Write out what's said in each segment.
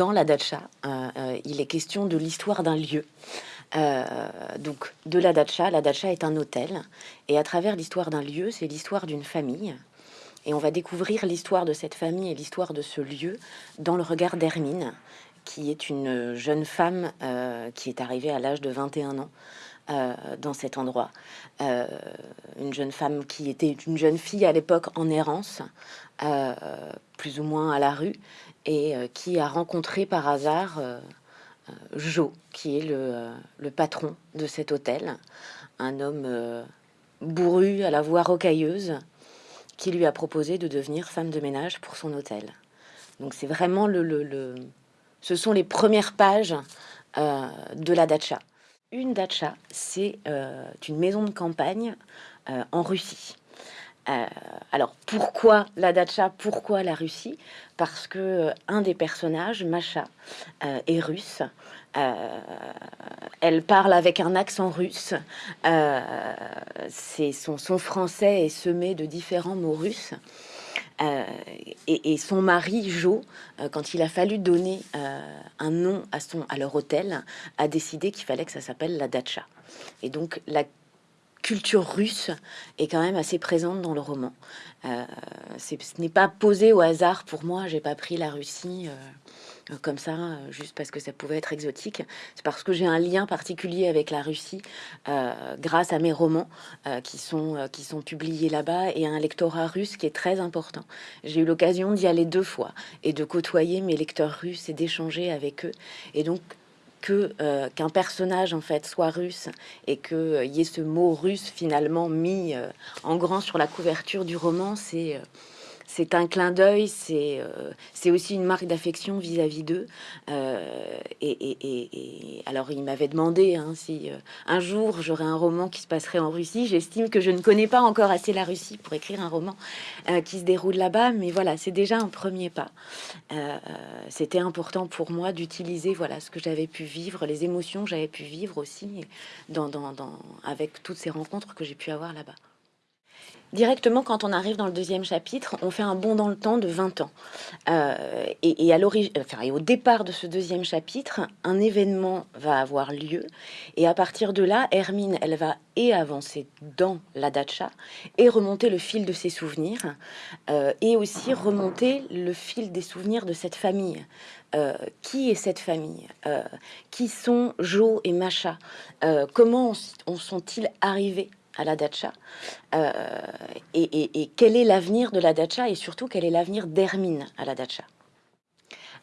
dans la datcha, il est question de l'histoire d'un lieu. donc, de la datcha, la datcha est un hôtel, et à travers l'histoire d'un lieu, c'est l'histoire d'une famille. Et on va découvrir l'histoire de cette famille et l'histoire de ce lieu dans le regard d'Hermine, qui est une jeune femme qui est arrivée à l'âge de 21 ans euh, dans cet endroit. Euh, une jeune femme qui était une jeune fille à l'époque en errance, euh, plus ou moins à la rue, et qui a rencontré par hasard Joe, qui est le, patron de cet hôtel, un homme bourru à la voix rocailleuse, qui lui a proposé de devenir femme de ménage pour son hôtel. Donc c'est vraiment le, le, ce sont les premières pages de la datcha. Une datcha, c'est euh, une maison de campagne euh, en Russie. Euh, alors pourquoi la datcha Pourquoi la Russie? Parce que un des personnages, Masha, est russe. elle parle avec un accent russe. son, son, français est semé de différents mots russes. Et, son mari, Jo, quand il a fallu donner un nom à, son, à leur hôtel, a décidé qu'il fallait que ça s'appelle la Dacha. Et donc la culture russe est quand même assez présente dans le roman. ce n'est pas posé au hasard pour moi, j'ai pas pris la Russie euh, comme ça, euh, juste parce que ça pouvait être exotique. C'est parce que j'ai un lien particulier avec la Russie euh, grâce à mes romans qui, sont, qui sont publiés là-bas et à un lectorat russe qui est très important. J'ai eu l'occasion d'y aller deux fois et de côtoyer mes lecteurs russes et d'échanger avec eux. Et donc, que qu'un personnage en fait soit russe et qu'il y ait ce mot russe finalement mis en grand sur la couverture du roman, c'est c'est un clin d'œil, c'est euh, aussi une marque d'affection vis-à-vis d'eux. Euh, et, alors, il m'avait demandé hein, si euh, un jour j'aurais un roman qui se passerait en Russie. J'estime que je ne connais pas encore assez la Russie pour écrire un roman qui se déroule là-bas, mais voilà, c'est déjà un premier pas. C'était important pour moi d'utiliser voilà ce que j'avais pu vivre, les émotions que j'avais pu vivre aussi avec toutes ces rencontres que j'ai pu avoir là-bas. Directement, quand on arrive dans le deuxième chapitre, on fait un bond dans le temps de 20 ans. Euh, et, au départ de ce deuxième chapitre, un événement va avoir lieu. Et à partir de là, Hermine, elle va et avancer dans la datcha et remonter le fil de ses souvenirs. Euh, et aussi remonter le fil des souvenirs de cette famille. Euh, qui est cette famille? Qui sont Jo et Macha? Comment sont-ils arrivés? À la dacha. Euh, et, quel est l'avenir de la dacha et surtout quel est l'avenir d'Hermine à la dacha?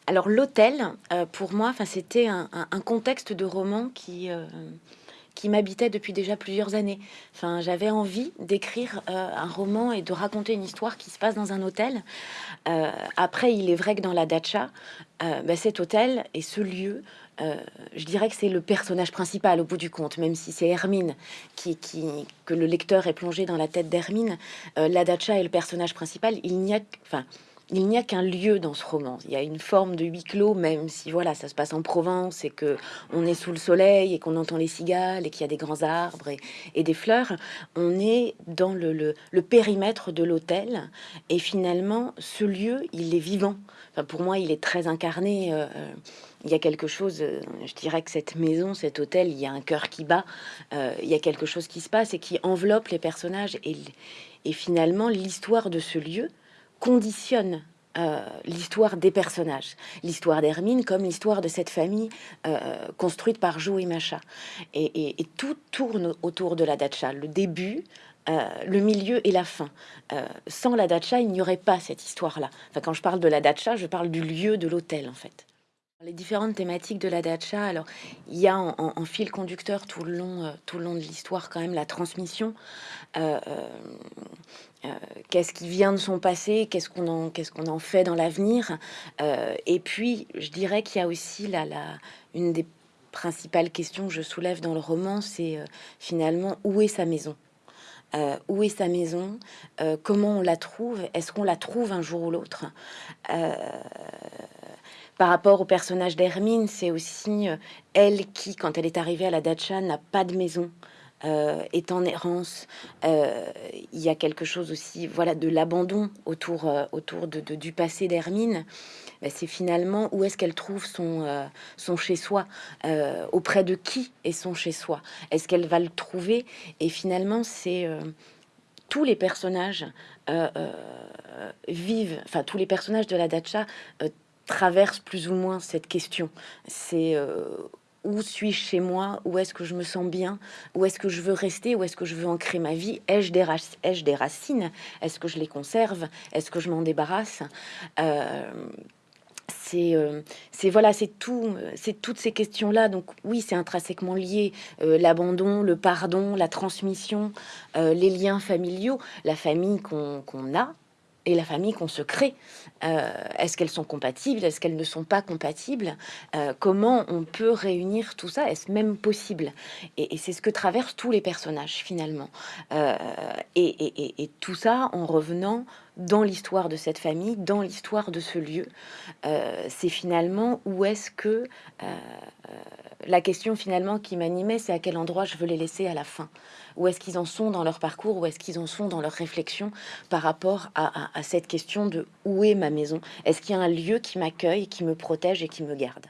Alors l'hôtel euh, pour moi c'était un, contexte de roman qui euh, qui m'habitait depuis déjà plusieurs années. Enfin, j'avais envie d'écrire un roman et de raconter une histoire qui se passe dans un hôtel. après, il est vrai que dans la dacha, bah, cet hôtel et ce lieu euh, je dirais que c'est le personnage principal au bout du compte, même si c'est Hermine qui, que le lecteur est plongé dans la tête d'Hermine. Euh, la Dacha est le personnage principal. Il n'y a, enfin, il n'y a qu'un lieu dans ce roman. Il y a une forme de huis clos, même si voilà, ça se passe en Provence et que on est sous le soleil et qu'on entend les cigales et qu'il y a des grands arbres et, des fleurs. On est dans le, périmètre de l'hôtel et finalement, ce lieu, il est vivant. Pour moi, il est très incarné. Euh, il y a quelque chose, euh, je dirais que cette maison, cet hôtel, il y a un cœur qui bat, euh, il y a quelque chose qui se passe et qui enveloppe les personnages. Et finalement, l'histoire de ce lieu conditionne euh, l'histoire des personnages, l'histoire d'Hermine comme l'histoire de cette famille construite par Jo et Macha. Et, tout tourne autour de la datcha, le début, le milieu et la fin. sans la datcha, il n'y aurait pas cette histoire-là. Enfin, quand je parle de la datcha, je parle du lieu de l'hôtel, en fait. Les différentes thématiques de la dacha, alors il y a en, fil conducteur tout le long, euh, tout le long de l'histoire quand même la transmission. Euh, euh, qu'est-ce qui vient de son passé, qu'est-ce qu'on en, qu'est-ce qu'on en fait dans l'avenir. et puis, je dirais qu'il y a aussi la, la, une des principales questions que je soulève dans le roman, c'est finalement où est sa maison? où est sa maison? Comment on la trouve? Est-ce qu'on la trouve un jour ou l'autre? Par rapport au personnage d'Hermine, c'est aussi euh, elle qui, quand elle est arrivée à la dacha, n'a pas de maison. Euh, est en errance. Euh, il y a quelque chose aussi, voilà, de l'abandon autour, autour de, du passé d'Hermine. c'est finalement où est-ce qu'elle trouve son, son chez-soi, auprès de qui est son chez-soi, est-ce qu'elle va le trouver? Et finalement, c'est tous les personnages vivent, enfin tous les personnages de la Dacha traversent plus ou moins cette question. C'est où suis-je chez moi? Où est-ce que je me sens bien? Où est-ce que je veux rester? Où est-ce que je veux ancrer ma vie? Ai-je des, racines? Est-ce que je les conserve? Est-ce que je m'en débarrasse? Euh, euh, c'est voilà, c'est tout, c'est toutes ces questions-là. Donc oui, c'est intrinsèquement lié. Euh, l'abandon, le pardon, la transmission, les liens familiaux, la famille qu'on a, et la famille qu'on se crée. Euh, est-ce qu'elles sont compatibles? Est-ce qu'elles ne sont pas compatibles? Euh, Comment on peut réunir tout ça? Est-ce même possible? Et, c'est ce que traversent tous les personnages finalement. Euh, et, tout ça en revenant dans l'histoire de cette famille, dans l'histoire de ce lieu. c'est finalement où est-ce que la question finalement qui m'animait, c'est à quel endroit je veux les laisser à la fin. Où est-ce qu'ils en sont dans leur parcours, où est-ce qu'ils en sont dans leur réflexion par rapport à, à cette question de où est ma maison? Est-ce qu'il y a un lieu qui m'accueille, qui me protège et qui me garde?